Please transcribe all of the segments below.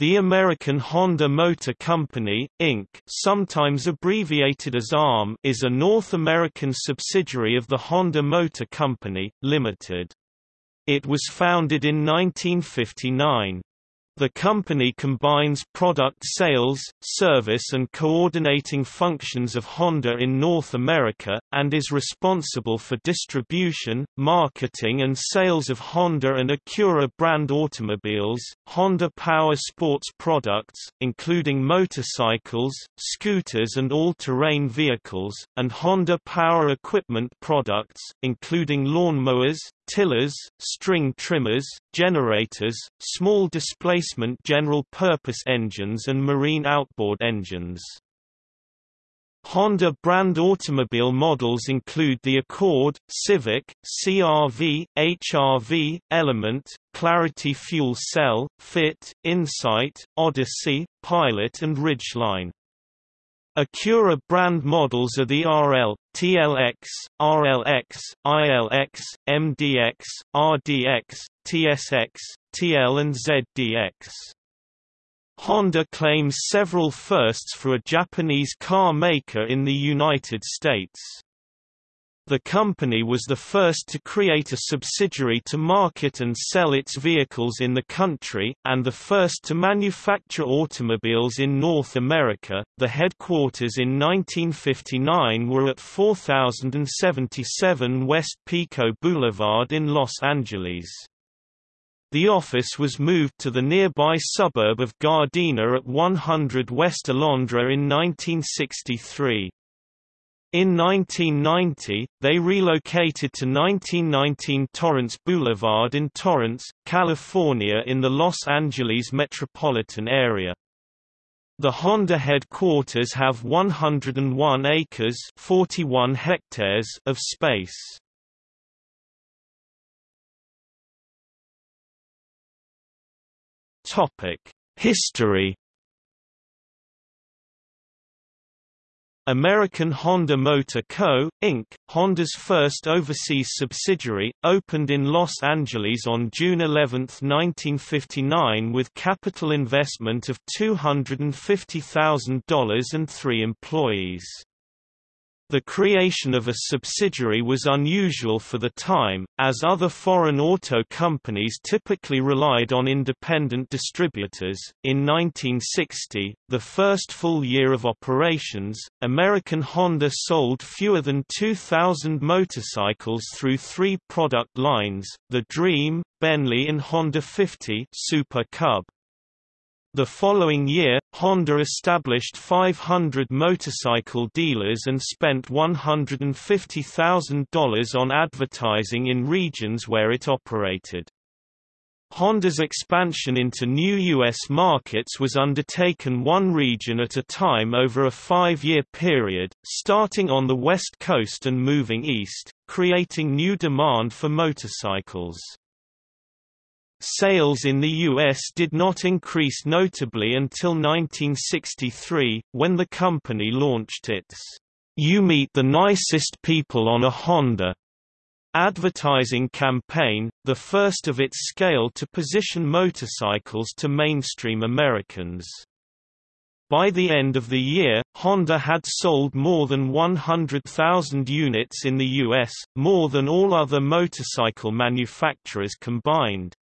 The American Honda Motor Company, Inc. sometimes abbreviated as ARM is a North American subsidiary of the Honda Motor Company, Limited. It was founded in 1959. The company combines product sales, service and coordinating functions of Honda in North America, and is responsible for distribution, marketing and sales of Honda and Acura brand automobiles, Honda Power Sports products, including motorcycles, scooters and all-terrain vehicles, and Honda Power Equipment products, including lawnmowers, tillers, string trimmers, generators, small displacement general-purpose engines and marine outboard engines. Honda brand automobile models include the Accord, Civic, CR-V, HR-V, Element, Clarity Fuel Cell, Fit, Insight, Odyssey, Pilot and Ridgeline. Acura brand models are the RL, TLX, RLX, ILX, MDX, RDX, TSX, TL and ZDX. Honda claims several firsts for a Japanese car maker in the United States. The company was the first to create a subsidiary to market and sell its vehicles in the country, and the first to manufacture automobiles in North America. The headquarters in 1959 were at 4077 West Pico Boulevard in Los Angeles. The office was moved to the nearby suburb of Gardena at 100 West Alondra in 1963. In 1990, they relocated to 1919 Torrance Boulevard in Torrance, California in the Los Angeles metropolitan area. The Honda headquarters have 101 acres 41 hectares of space. History American Honda Motor Co., Inc., Honda's first overseas subsidiary, opened in Los Angeles on June 11, 1959 with capital investment of $250,000 and three employees. The creation of a subsidiary was unusual for the time, as other foreign auto companies typically relied on independent distributors. In 1960, the first full year of operations, American Honda sold fewer than 2,000 motorcycles through three product lines the Dream, Benly, and Honda 50 Super Cub. The following year, Honda established 500 motorcycle dealers and spent $150,000 on advertising in regions where it operated. Honda's expansion into new U.S. markets was undertaken one region at a time over a five-year period, starting on the West Coast and moving east, creating new demand for motorcycles. Sales in the U.S. did not increase notably until 1963, when the company launched its You Meet the Nicest People on a Honda advertising campaign, the first of its scale to position motorcycles to mainstream Americans. By the end of the year, Honda had sold more than 100,000 units in the U.S., more than all other motorcycle manufacturers combined.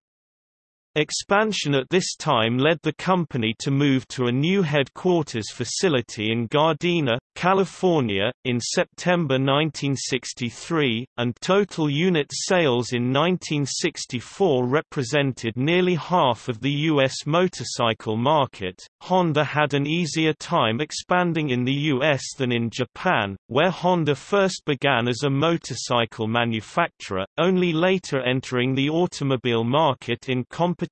Expansion at this time led the company to move to a new headquarters facility in Gardena, California, in September 1963, and total unit sales in 1964 represented nearly half of the U.S. motorcycle market. Honda had an easier time expanding in the U.S. than in Japan, where Honda first began as a motorcycle manufacturer, only later entering the automobile market in competition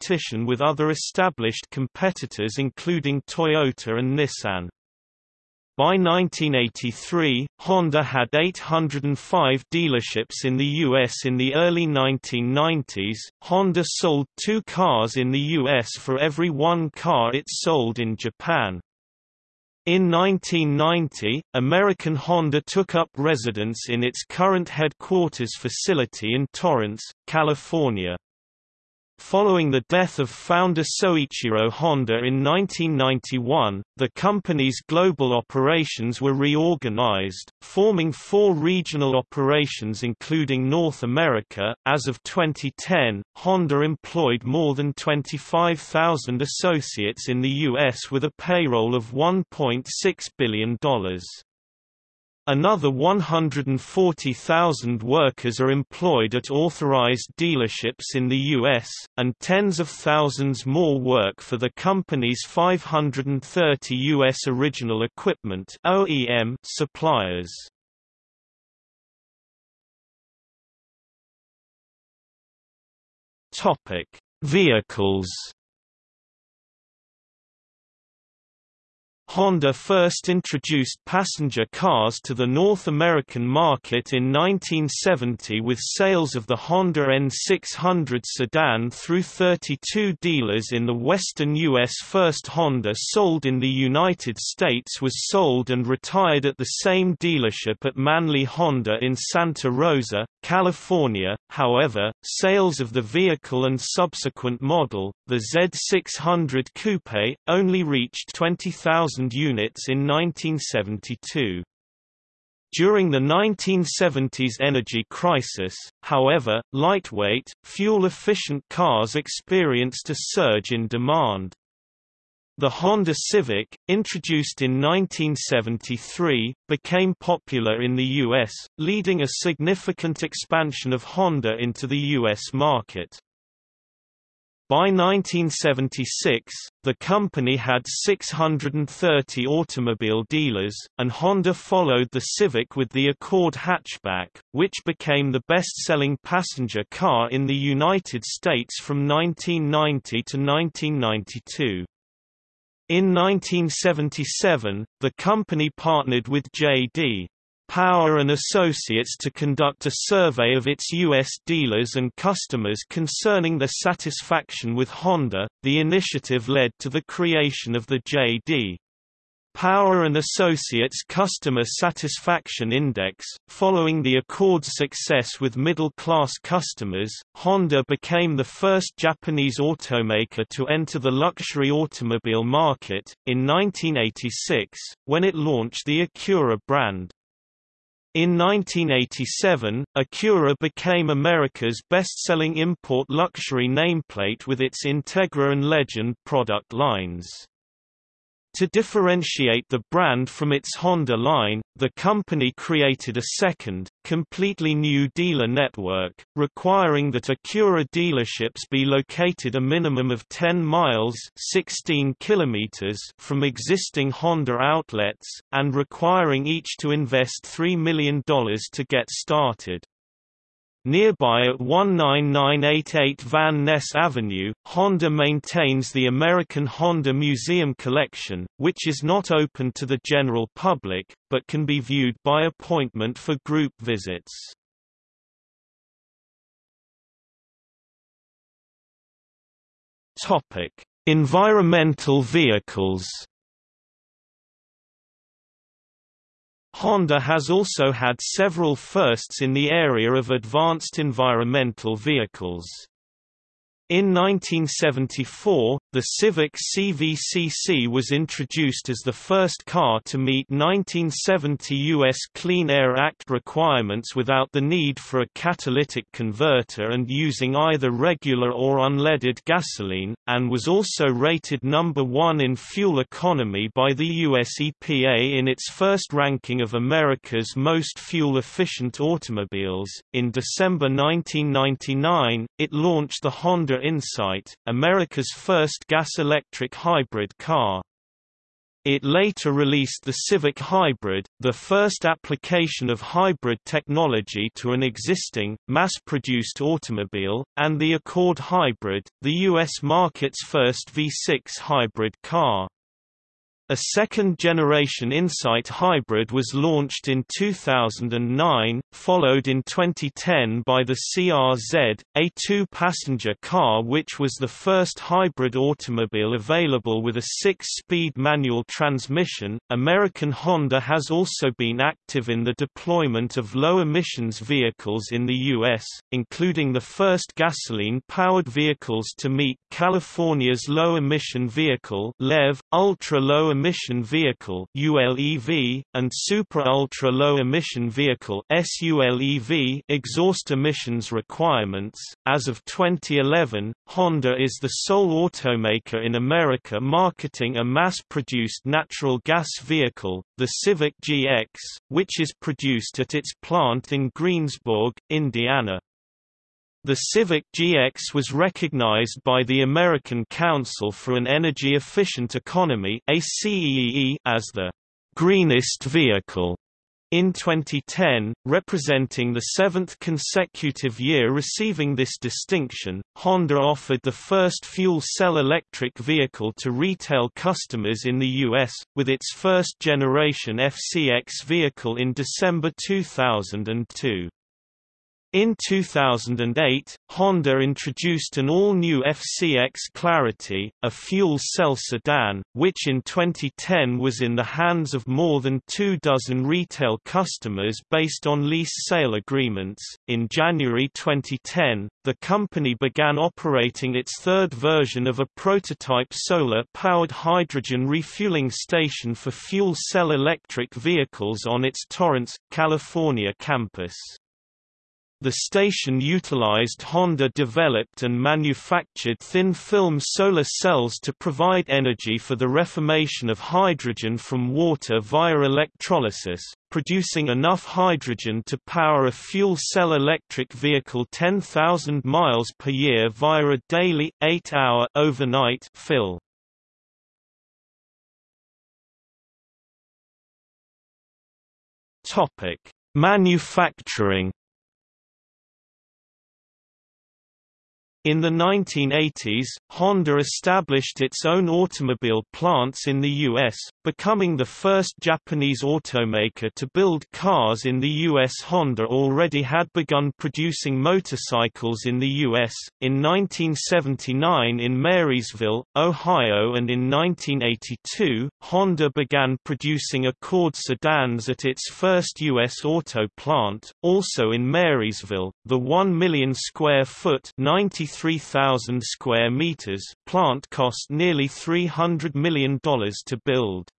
with other established competitors including Toyota and Nissan. By 1983, Honda had 805 dealerships in the U.S. In the early 1990s, Honda sold two cars in the U.S. for every one car it sold in Japan. In 1990, American Honda took up residence in its current headquarters facility in Torrance, California. Following the death of founder Soichiro Honda in 1991, the company's global operations were reorganized, forming four regional operations including North America. As of 2010, Honda employed more than 25,000 associates in the U.S. with a payroll of $1.6 billion. Another 140,000 workers are employed at authorized dealerships in the U.S., and tens of thousands more work for the company's 530 U.S. original equipment OEM suppliers. Vehicles Honda first introduced passenger cars to the North American market in 1970 with sales of the Honda N600 sedan through 32 dealers in the western U.S. First Honda sold in the United States was sold and retired at the same dealership at Manly Honda in Santa Rosa, California. However, sales of the vehicle and subsequent model, the Z600 Coupe, only reached 20,000 units in 1972. During the 1970s energy crisis, however, lightweight, fuel-efficient cars experienced a surge in demand. The Honda Civic, introduced in 1973, became popular in the U.S., leading a significant expansion of Honda into the U.S. market. By 1976, the company had 630 automobile dealers, and Honda followed the Civic with the Accord hatchback, which became the best-selling passenger car in the United States from 1990 to 1992. In 1977, the company partnered with J.D. Power and Associates to conduct a survey of its U.S. dealers and customers concerning their satisfaction with Honda. The initiative led to the creation of the J.D. Power and Associates Customer Satisfaction Index. Following the Accord's success with middle class customers, Honda became the first Japanese automaker to enter the luxury automobile market, in 1986, when it launched the Acura brand. In 1987, Acura became America's best-selling import luxury nameplate with its Integra and Legend product lines. To differentiate the brand from its Honda line, the company created a second, completely new dealer network, requiring that Acura dealerships be located a minimum of 10 miles 16 kilometers from existing Honda outlets, and requiring each to invest $3 million to get started. Nearby at 19988 Van Ness Avenue, Honda maintains the American Honda Museum Collection, which is not open to the general public, but can be viewed by appointment for group visits. Environmental vehicles Honda has also had several firsts in the area of advanced environmental vehicles. In 1974, the Civic CVCC was introduced as the first car to meet 1970 U.S. Clean Air Act requirements without the need for a catalytic converter and using either regular or unleaded gasoline, and was also rated number one in fuel economy by the U.S. EPA in its first ranking of America's most fuel-efficient automobiles. In December 1999, it launched the Honda Insight, America's first gas-electric hybrid car. It later released the Civic Hybrid, the first application of hybrid technology to an existing, mass-produced automobile, and the Accord Hybrid, the U.S. market's first V6 hybrid car. A second-generation Insight hybrid was launched in 2009, followed in 2010 by the CRZ, a two-passenger car which was the first hybrid automobile available with a six-speed manual transmission. American Honda has also been active in the deployment of low-emissions vehicles in the U.S., including the first gasoline-powered vehicles to meet California's Low-Emission Vehicle LEV, ultra-low Emission Vehicle ULEV, and Super Ultra Low Emission Vehicle SULEV exhaust emissions requirements. As of 2011, Honda is the sole automaker in America marketing a mass-produced natural gas vehicle, the Civic GX, which is produced at its plant in Greensburg, Indiana. The Civic GX was recognized by the American Council for an Energy Efficient Economy as the greenest vehicle in 2010, representing the seventh consecutive year receiving this distinction, Honda offered the first fuel cell electric vehicle to retail customers in the U.S., with its first-generation FCX vehicle in December 2002. In 2008, Honda introduced an all-new FCX Clarity, a fuel cell sedan, which in 2010 was in the hands of more than two dozen retail customers based on lease sale agreements. In January 2010, the company began operating its third version of a prototype solar-powered hydrogen refueling station for fuel cell electric vehicles on its Torrance, California campus. The station utilized Honda-developed and manufactured thin-film solar cells to provide energy for the reformation of hydrogen from water via electrolysis, producing enough hydrogen to power a fuel cell electric vehicle 10,000 miles per year via a daily, 8-hour overnight fill. Manufacturing In the 1980s, Honda established its own automobile plants in the U.S., becoming the first Japanese automaker to build cars in the U.S. Honda already had begun producing motorcycles in the U.S., in 1979 in Marysville, Ohio and in 1982, Honda began producing Accord sedans at its first U.S. auto plant, also in Marysville, the 1 million square foot 93,000 square meters plant cost nearly $300 million to build.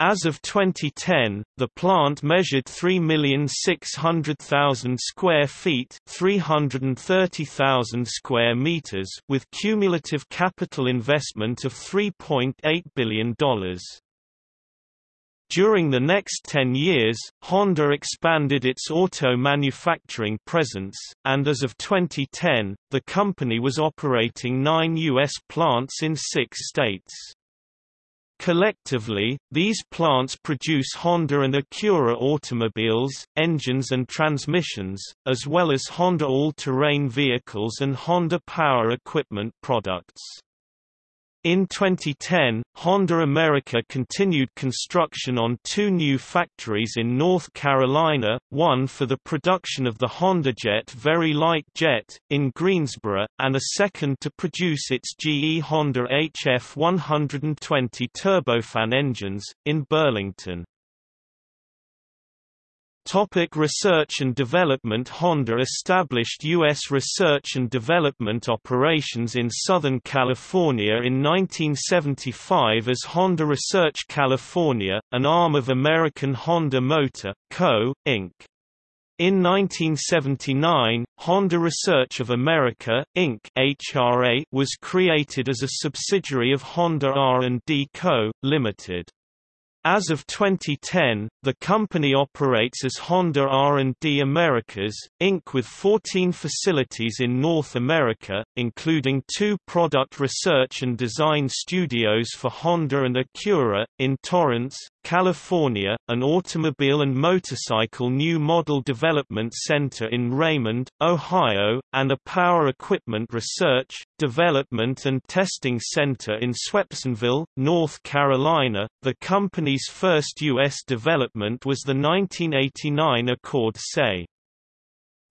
As of 2010, the plant measured 3,600,000 square feet, 330,000 square meters, with cumulative capital investment of $3.8 billion. During the next 10 years, Honda expanded its auto manufacturing presence, and as of 2010, the company was operating nine U.S. plants in six states. Collectively, these plants produce Honda and Acura automobiles, engines and transmissions, as well as Honda all-terrain vehicles and Honda power equipment products. In 2010, Honda America continued construction on two new factories in North Carolina, one for the production of the HondaJet Very Light Jet, in Greensboro, and a second to produce its GE Honda HF 120 turbofan engines, in Burlington. Topic research and development Honda established U.S. research and development operations in Southern California in 1975 as Honda Research California, an arm of American Honda Motor, Co., Inc. In 1979, Honda Research of America, Inc. (HRA) was created as a subsidiary of Honda R&D Co., Limited. As of 2010, the company operates as Honda R&D Americas, Inc. with 14 facilities in North America, including two product research and design studios for Honda and Acura, in Torrance, California, an automobile and motorcycle new model development center in Raymond, Ohio, and a power equipment research, Development and Testing Center in Swepsonville, North Carolina. The company's first U.S. development was the 1989 Accord SE.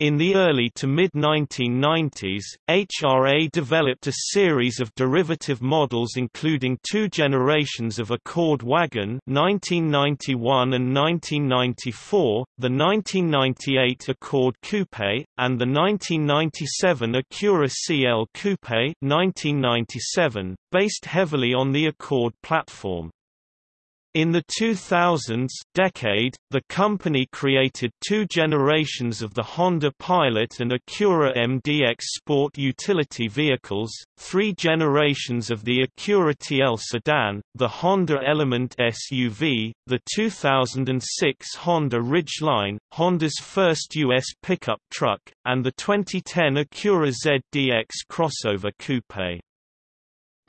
In the early to mid-1990s, HRA developed a series of derivative models including two generations of Accord Wagon 1991 and 1994, the 1998 Accord Coupe, and the 1997 Acura CL Coupe 1997, based heavily on the Accord platform. In the 2000s decade, the company created two generations of the Honda Pilot and Acura MDX sport utility vehicles, three generations of the Acura TL sedan, the Honda Element SUV, the 2006 Honda Ridgeline, Honda's first U.S. pickup truck, and the 2010 Acura ZDX crossover coupe.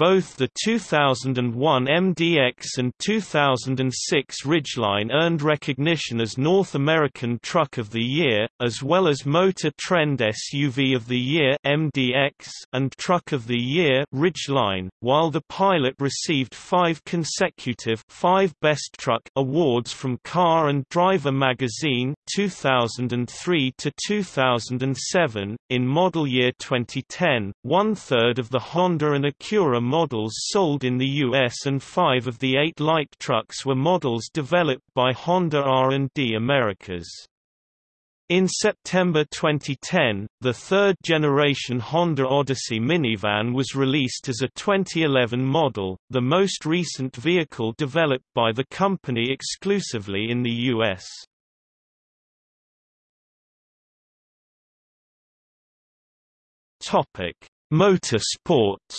Both the 2001 MDX and 2006 Ridgeline earned recognition as North American Truck of the Year, as well as Motor Trend SUV of the Year MDX and Truck of the Year Ridgeline, while the Pilot received five consecutive five Best Truck awards from Car and Driver magazine 2003 to 2007. In model year 2010, one third of the Honda and Acura models sold in the US and five of the eight light trucks were models developed by Honda R&D Americas. In September 2010, the third-generation Honda Odyssey minivan was released as a 2011 model, the most recent vehicle developed by the company exclusively in the U.S. Motorsports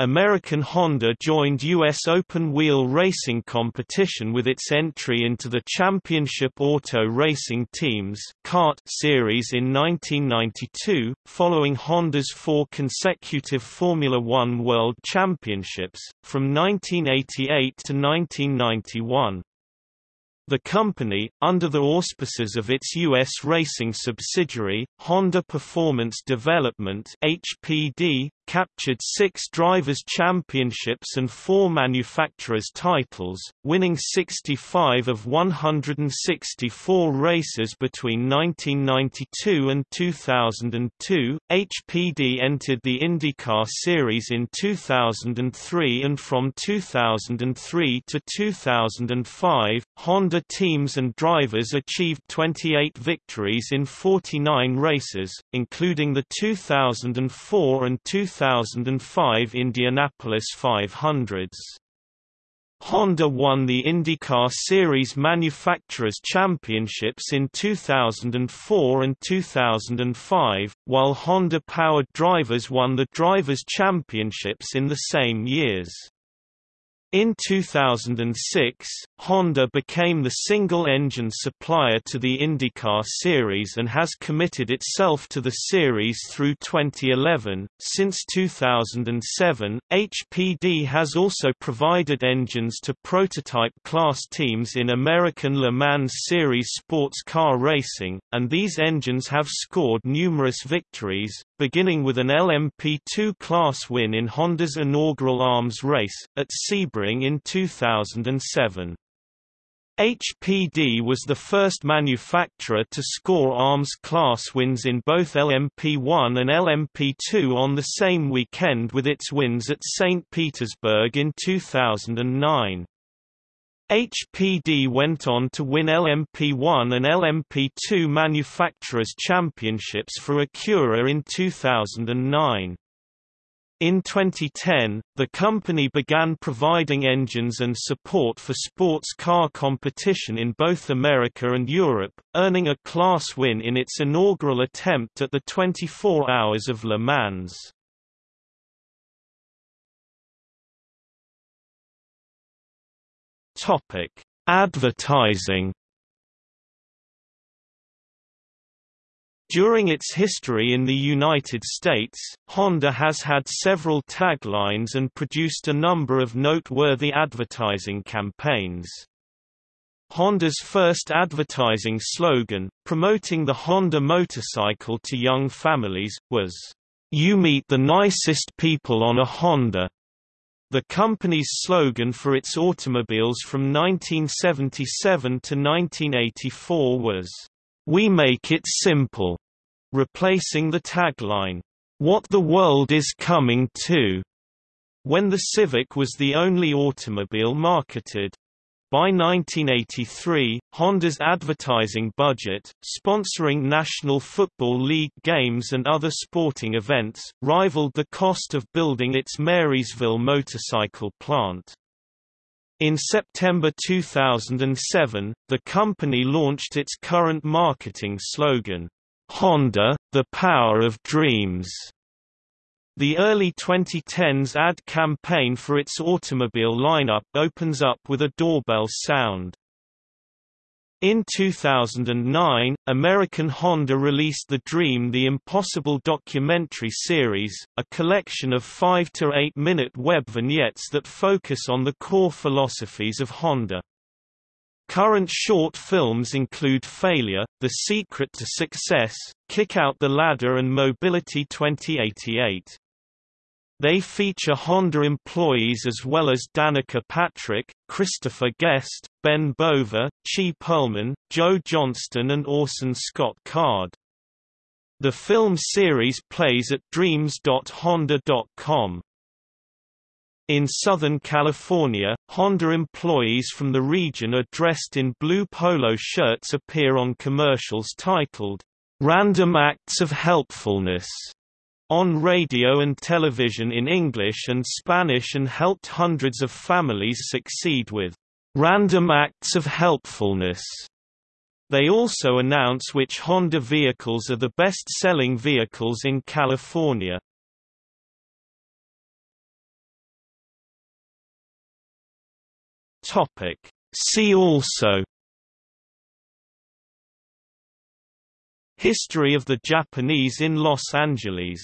American Honda joined U.S. open-wheel racing competition with its entry into the Championship Auto Racing Teams series in 1992, following Honda's four consecutive Formula One World Championships, from 1988 to 1991. The company, under the auspices of its U.S. racing subsidiary, Honda Performance Development HPD, captured six Drivers' Championships and four Manufacturers' titles, winning 65 of 164 races between 1992 and 2002. HPD entered the IndyCar Series in 2003 and from 2003 to 2005, Honda teams and drivers achieved 28 victories in 49 races, including the 2004 and 2005 2005 Indianapolis 500s. Honda won the IndyCar Series Manufacturers Championships in 2004 and 2005, while Honda-powered drivers won the Drivers' Championships in the same years. In 2006, Honda became the single-engine supplier to the IndyCar series and has committed itself to the series through 2011. Since 2007, HPD has also provided engines to prototype class teams in American Le Mans Series sports car racing, and these engines have scored numerous victories, beginning with an LMP2 class win in Honda's inaugural ALMS race, at Sebring in 2007. HPD was the first manufacturer to score ALMS class wins in both LMP1 and LMP2 on the same weekend with its wins at St. Petersburg in 2009. HPD went on to win LMP1 and LMP2 Manufacturers' Championships for Acura in 2009. In 2010, the company began providing engines and support for sports car competition in both America and Europe, earning a class win in its inaugural attempt at the 24 Hours of Le Mans. Advertising. During its history in the United States, Honda has had several taglines and produced a number of noteworthy advertising campaigns. Honda's first advertising slogan, promoting the Honda motorcycle to young families, was, "'You meet the nicest people on a Honda'". The company's slogan for its automobiles from 1977 to 1984 was, "'We make it simple'", replacing the tagline, "'What the world is coming to'". When the Civic was the only automobile marketed, by 1983, Honda's advertising budget, sponsoring National Football League games and other sporting events, rivaled the cost of building its Marysville motorcycle plant. In September 2007, the company launched its current marketing slogan, Honda, the power of dreams. The early 2010s ad campaign for its automobile lineup opens up with a doorbell sound. In 2009, American Honda released the Dream the Impossible documentary series, a collection of 5 to 8 minute web vignettes that focus on the core philosophies of Honda. Current short films include Failure, The Secret to Success, Kick Out the Ladder and Mobility 2088. They feature Honda employees as well as Danica Patrick, Christopher Guest, Ben Bova, Chee Pearlman, Joe Johnston and Orson Scott Card. The film series plays at dreams.honda.com. In Southern California, Honda employees from the region are dressed in blue polo shirts appear on commercials titled, "'Random Acts of Helpfulness' on radio and television in English and Spanish and helped hundreds of families succeed with random acts of helpfulness. They also announce which Honda vehicles are the best-selling vehicles in California. Topic. See also History of the Japanese in Los Angeles